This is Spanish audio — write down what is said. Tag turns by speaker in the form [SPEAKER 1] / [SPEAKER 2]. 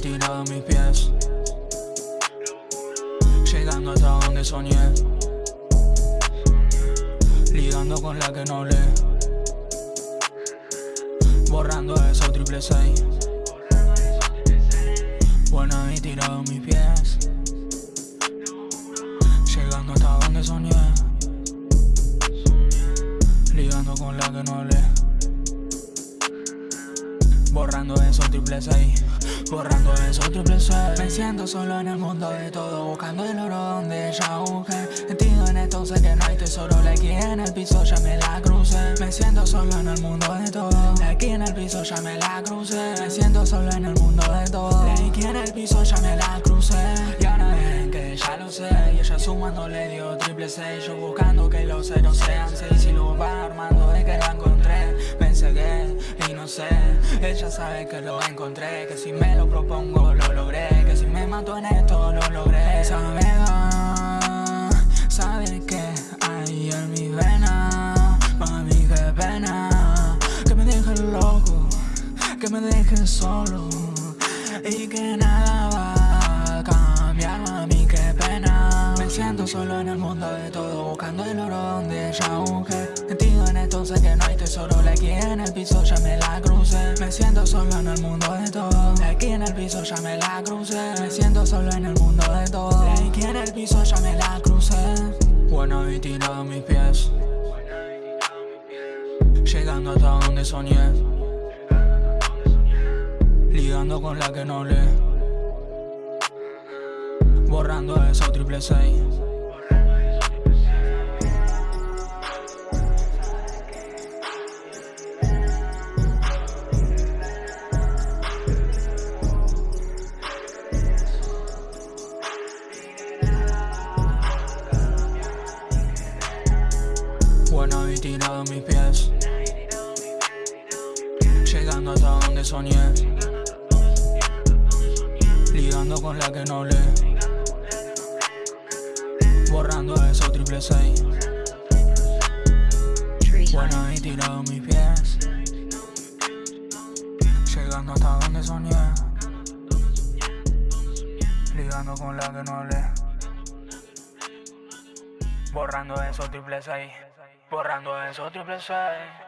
[SPEAKER 1] tirado mis pies. Llegando hasta donde soñé. Ligando con la que no lee Borrando esos triple seis. Bueno y tirado mis pies. Llegando hasta donde soñé. Ligando con la que no lee Borrando esos triple seis. Borrando esos triple seis. Me siento solo en el mundo de todo Buscando el oro donde ya busqué Metido en esto sé que no hay tesoro. La aquí en el piso ya me la crucé. Me siento solo en el mundo de todo. La aquí en el piso ya me la crucé. Me siento solo en el mundo de todo. La aquí en el piso ya me la crucé. Y ahora ven que ya lo sé. Y ella sumando le dio triple seis. Yo buscando que los ceros sean seis. Y lo va armando de que la encontré. Me encegué y no sé ella sabe que lo encontré Que si me lo propongo lo logré Que si me mato en esto lo logré. Esa vega sabe que hay en mi vena Mami qué pena. Que me deje loco Que me deje solo Y que nada va a cambiar Mami qué pena. Me siento solo en el mundo de todo Buscando el oro donde busqué Metido en esto sé que no hay tesoro. Le aquí en el piso ya me la crucé. Me siento solo en el mundo de todo. De aquí en el piso ya me la crucé. Me siento solo en el mundo de todo. De aquí en el piso ya me la crucé. Bueno y tirado mis pies. Llegando hasta donde soñé. Ligando con la que no lee Borrando esos triple seis y tirado mis pies. Llegando hasta donde soñé. Ligando con la que no lee Borrando esos triple seis. Bueno y tirado mis pies. Llegando hasta donde soñé. Ligando con la que no lee Borrando esos triple seis Borrando esos triple seis